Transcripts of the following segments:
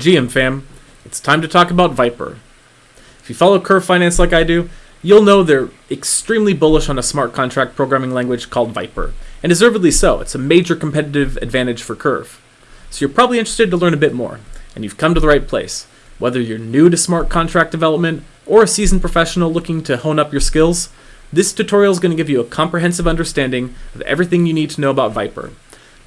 GM fam, it's time to talk about Vyper. If you follow Curve Finance like I do, you'll know they're extremely bullish on a smart contract programming language called Vyper, and deservedly so. It's a major competitive advantage for Curve. So you're probably interested to learn a bit more, and you've come to the right place. Whether you're new to smart contract development or a seasoned professional looking to hone up your skills, this tutorial is going to give you a comprehensive understanding of everything you need to know about Vyper.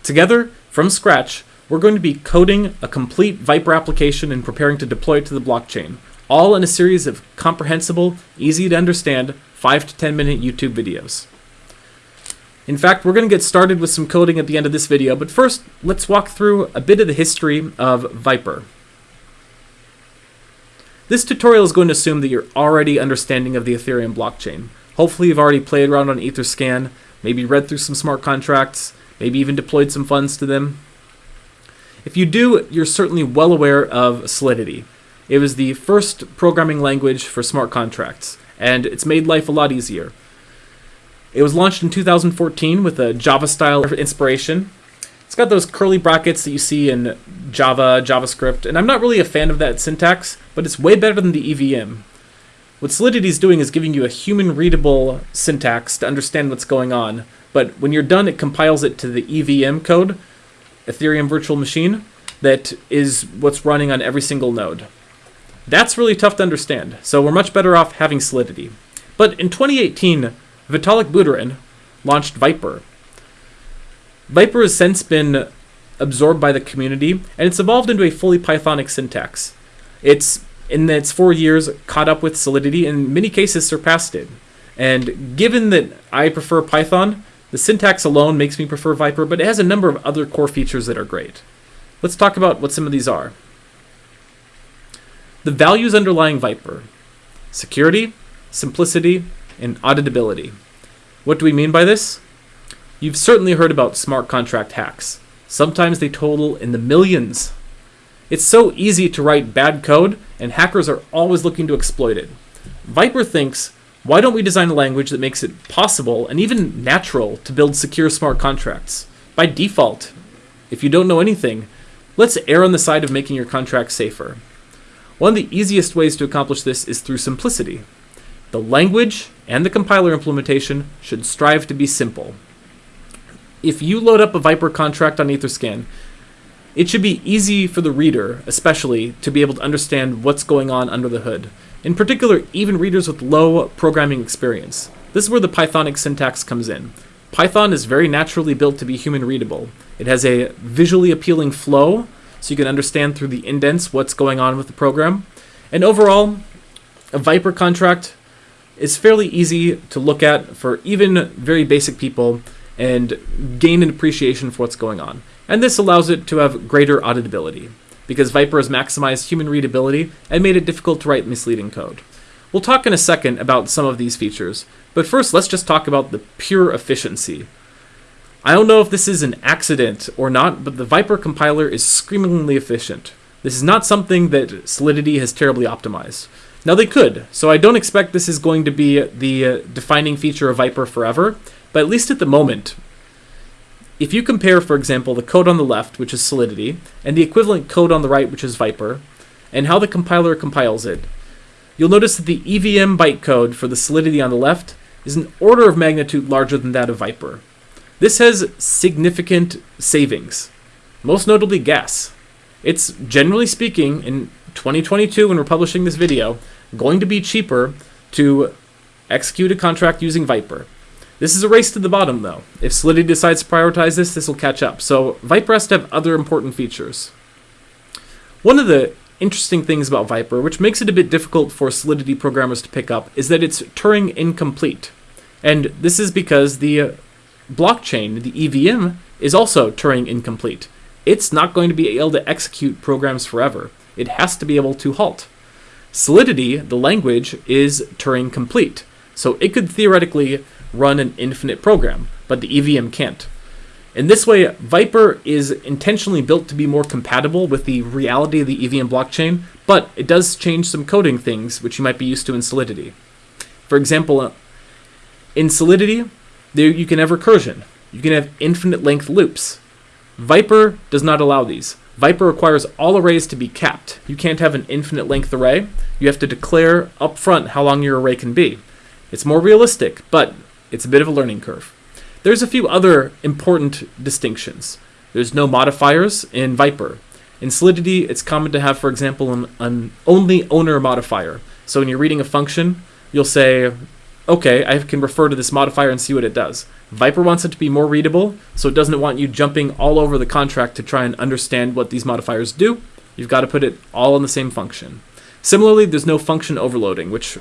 Together, from scratch, we're going to be coding a complete Vyper application and preparing to deploy it to the blockchain, all in a series of comprehensible, easy to understand, 5 to 10 minute YouTube videos. In fact, we're going to get started with some coding at the end of this video, but first, let's walk through a bit of the history of Vyper. This tutorial is going to assume that you're already understanding of the Ethereum blockchain. Hopefully you've already played around on Etherscan, maybe read through some smart contracts, maybe even deployed some funds to them. If you do, you're certainly well aware of Solidity. It was the first programming language for smart contracts, and it's made life a lot easier. It was launched in 2014 with a Java style inspiration. It's got those curly brackets that you see in Java, JavaScript, and I'm not really a fan of that syntax, but it's way better than the EVM. What Solidity is doing is giving you a human readable syntax to understand what's going on, but when you're done, it compiles it to the EVM code, Ethereum Virtual Machine, that is what's running on every single node. That's really tough to understand, so we're much better off having Solidity. But in 2018, Vitalik Buterin launched Vyper. Vyper has since been absorbed by the community, and it's evolved into a fully Pythonic syntax. It's, in its four years, caught up with Solidity, and in many cases surpassed it. And given that I prefer Python, the syntax alone makes me prefer Vyper, but it has a number of other core features that are great. Let's talk about what some of these are. The values underlying Vyper. security, simplicity, and auditability. What do we mean by this? You've certainly heard about smart contract hacks. Sometimes they total in the millions. It's so easy to write bad code, and hackers are always looking to exploit it. Vyper thinks why don't we design a language that makes it possible and even natural to build secure smart contracts? By default, if you don't know anything, let's err on the side of making your contract safer. One of the easiest ways to accomplish this is through simplicity. The language and the compiler implementation should strive to be simple. If you load up a Vyper contract on Etherscan, it should be easy for the reader, especially, to be able to understand what's going on under the hood. In particular, even readers with low programming experience. This is where the Pythonic syntax comes in. Python is very naturally built to be human readable. It has a visually appealing flow, so you can understand through the indents what's going on with the program. And overall, a Vyper contract is fairly easy to look at for even very basic people and gain an appreciation for what's going on. And this allows it to have greater auditability because Vyper has maximized human readability and made it difficult to write misleading code. We'll talk in a second about some of these features, but first let's just talk about the pure efficiency. I don't know if this is an accident or not, but the Vyper compiler is screamingly efficient. This is not something that Solidity has terribly optimized. Now they could, so I don't expect this is going to be the uh, defining feature of Vyper forever, but at least at the moment, if you compare, for example, the code on the left, which is Solidity, and the equivalent code on the right, which is Vyper, and how the compiler compiles it, you'll notice that the EVM bytecode for the Solidity on the left is an order of magnitude larger than that of Vyper. This has significant savings, most notably gas. It's, generally speaking, in 2022 when we're publishing this video, going to be cheaper to execute a contract using Vyper. This is a race to the bottom, though. If Solidity decides to prioritize this, this will catch up. So Vyper has to have other important features. One of the interesting things about Vyper, which makes it a bit difficult for Solidity programmers to pick up, is that it's Turing incomplete. And this is because the uh, blockchain, the EVM, is also Turing incomplete. It's not going to be able to execute programs forever. It has to be able to halt. Solidity, the language, is Turing complete. So it could theoretically run an infinite program, but the EVM can't. In this way, Vyper is intentionally built to be more compatible with the reality of the EVM blockchain, but it does change some coding things which you might be used to in Solidity. For example, uh, in Solidity, there you can have recursion. You can have infinite length loops. Vyper does not allow these. Vyper requires all arrays to be capped. You can't have an infinite length array. You have to declare upfront how long your array can be. It's more realistic, but it's a bit of a learning curve. There's a few other important distinctions. There's no modifiers in Vyper. In Solidity, it's common to have, for example, an, an only owner modifier. So when you're reading a function, you'll say, okay, I can refer to this modifier and see what it does. Vyper wants it to be more readable, so it doesn't want you jumping all over the contract to try and understand what these modifiers do. You've got to put it all in the same function. Similarly, there's no function overloading, which,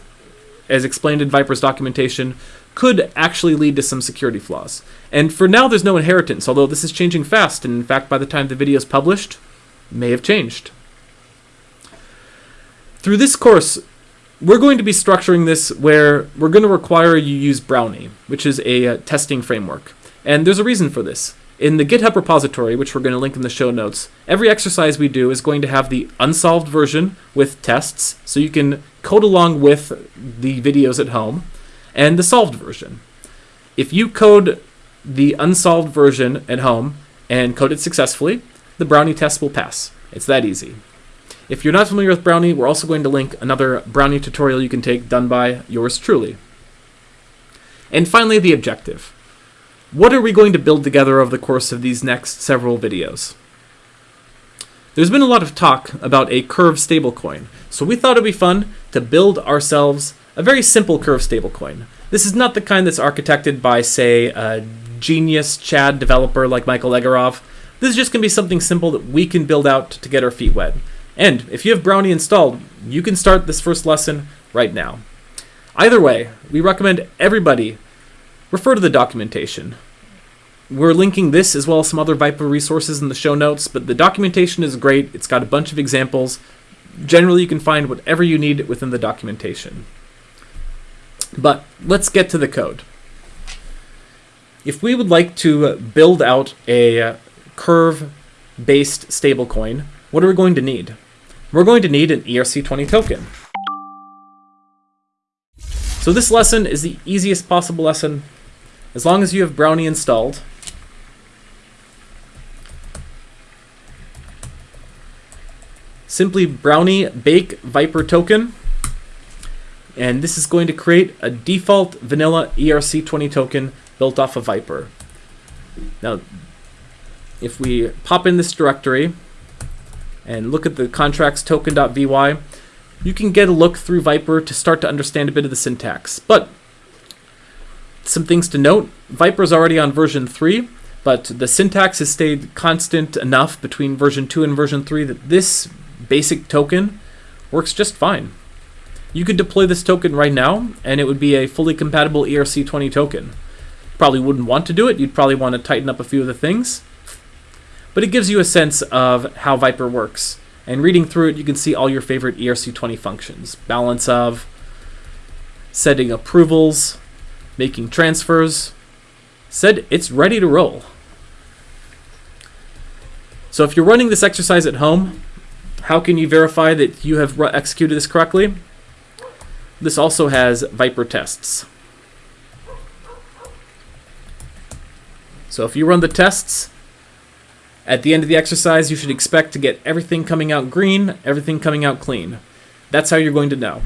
as explained in Vyper's documentation, could actually lead to some security flaws. And for now, there's no inheritance, although this is changing fast, and in fact, by the time the video is published, may have changed. Through this course, we're going to be structuring this where we're going to require you use Brownie, which is a uh, testing framework. And there's a reason for this. In the GitHub repository, which we're going to link in the show notes, every exercise we do is going to have the unsolved version with tests, so you can code along with the videos at home, and the solved version. If you code the unsolved version at home and code it successfully, the Brownie test will pass. It's that easy. If you're not familiar with Brownie, we're also going to link another Brownie tutorial you can take done by yours truly. And finally, the objective. What are we going to build together over the course of these next several videos? There's been a lot of talk about a Curve stablecoin, so we thought it'd be fun to build ourselves a very simple Curve stablecoin. This is not the kind that's architected by, say, a genius Chad developer like Michael Egorov. This is just going to be something simple that we can build out to get our feet wet. And if you have Brownie installed, you can start this first lesson right now. Either way, we recommend everybody refer to the documentation. We're linking this as well as some other Vyper resources in the show notes, but the documentation is great. It's got a bunch of examples. Generally, you can find whatever you need within the documentation. But let's get to the code. If we would like to uh, build out a uh, curve-based stablecoin, what are we going to need? We're going to need an ERC20 token. So this lesson is the easiest possible lesson as long as you have Brownie installed. Simply Brownie bake Vyper token. And this is going to create a default vanilla ERC20 token built off of Vyper. Now, if we pop in this directory, and look at the contracts token.vy, you can get a look through Vyper to start to understand a bit of the syntax. But some things to note, Vyper is already on version 3, but the syntax has stayed constant enough between version 2 and version 3 that this basic token works just fine. You could deploy this token right now, and it would be a fully compatible ERC20 token. Probably wouldn't want to do it, you'd probably want to tighten up a few of the things, but it gives you a sense of how Vyper works. And reading through it, you can see all your favorite ERC20 functions. Balance of, setting approvals, making transfers. Said it's ready to roll. So if you're running this exercise at home, how can you verify that you have executed this correctly? This also has Vyper tests. So if you run the tests, at the end of the exercise, you should expect to get everything coming out green, everything coming out clean. That's how you're going to know.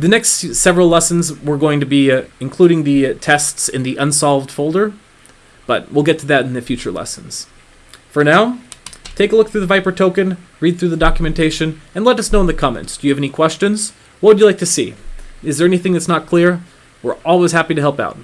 The next several lessons, we're going to be uh, including the uh, tests in the unsolved folder, but we'll get to that in the future lessons. For now, take a look through the Vyper token, read through the documentation, and let us know in the comments. Do you have any questions? What would you like to see? Is there anything that's not clear? We're always happy to help out.